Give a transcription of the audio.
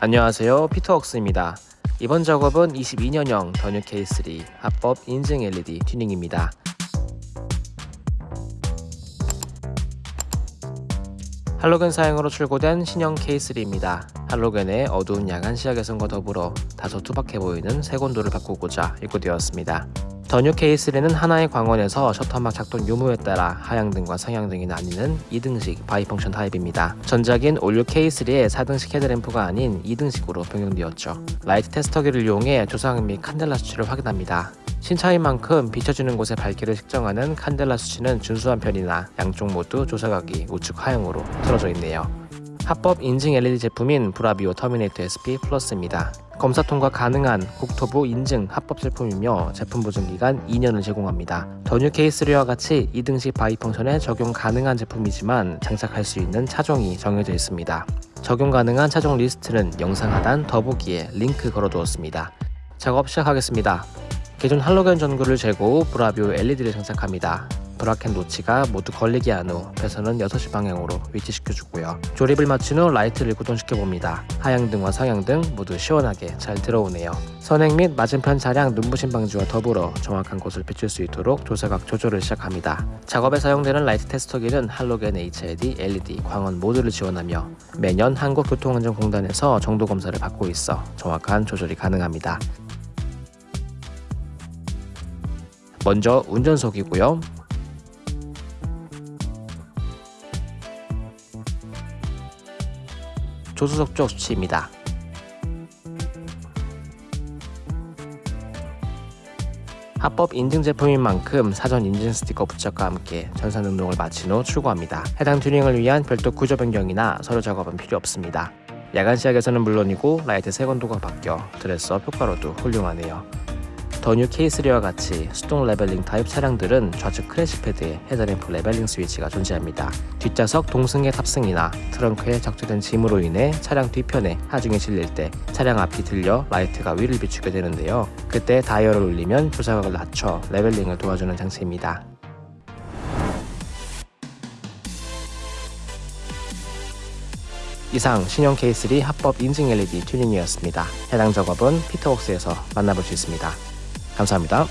안녕하세요. 피터웍스입니다. 이번 작업은 22년형 더뉴 K3 합법 인증 LED 튜닝입니다. 할로겐 사용으로 출고된 신형 K3입니다. 할로겐의 어두운 야간 시야 개선과 더불어 다소 투박해 보이는 색온도를 바꾸고자 입고되었습니다 더뉴 K3는 하나의 광원에서 셔터막 작동 유무에 따라 하향등과 상향등이 나뉘는 2등식 bi-function 타입입니다. 전작인 올 뉴 K3의 4등식 헤드램프가 아닌 2등식으로 변경되었죠. 라이트 테스터기를 이용해 조사각 및 칸델라 수치를 확인합니다. 신차인 만큼 비춰지는 곳의 밝기를 측정하는 칸델라 수치는 준수한 편이나 양쪽 모두 조사각이 우측 하향으로 틀어져 있네요. 합법 인증 LED 제품인 브라비오 터미네이터 SP 플러스입니다. 검사 통과 가능한 국토부 인증 합법 제품이며 제품 보증 기간 2년을 제공합니다. 더뉴 K3와 같이 2등식 bi-function에 적용 가능한 제품이지만 장착할 수 있는 차종이 정해져 있습니다. 적용 가능한 차종 리스트는 영상 하단 더보기에 링크 걸어두었습니다. 작업 시작하겠습니다. 기존 할로겐 전구를 후 브라비오 LED를 장착합니다. bracket 노치가 모두 걸리게 한 후 배선은 6시 방향으로 위치시켜주고요. 조립을 마친 후 라이트를 구동시켜봅니다. 하향등과 상향등 모두 시원하게 잘 들어오네요. 선행 및 맞은편 차량 눈부심 방지와 더불어 정확한 곳을 비출 수 있도록 조사각 조절을 시작합니다. 작업에 사용되는 라이트 테스터기는 할로겐 HID, LED, 광원 모두를 지원하며 매년 한국교통안전공단에서 정도 검사를 받고 있어 정확한 조절이 가능합니다. 먼저 운전석이고요. 조수석 쪽 수치입니다. 합법 인증 제품인 만큼 사전 인증 스티커 부착과 함께 전산 등록을 마친 후 출고합니다. 해당 튜닝을 위한 별도 구조 변경이나 서류 작업은 필요 없습니다. 야간 시야에서는 물론이고 라이트 색온도가 바뀌어 dress-up 효과로도 훌륭하네요. 더뉴 K3와 같이 수동 leveling 타입 차량들은 좌측 crash pad에 헤드램프 leveling 스위치가 존재합니다. 뒷좌석 동승자의 탑승이나 트렁크에 적재된 짐으로 인해 차량 뒤편에 하중이 실릴 때 차량 앞이 들려 라이트가 위를 비추게 되는데요. 그때 다이얼을 올리면 조사각을 낮춰 leveling을 도와주는 장치입니다. 이상 신형 K3 합법 인증 LED 튜닝이었습니다. 해당 작업은 피터웍스에서 만나볼 수 있습니다. 감사합니다.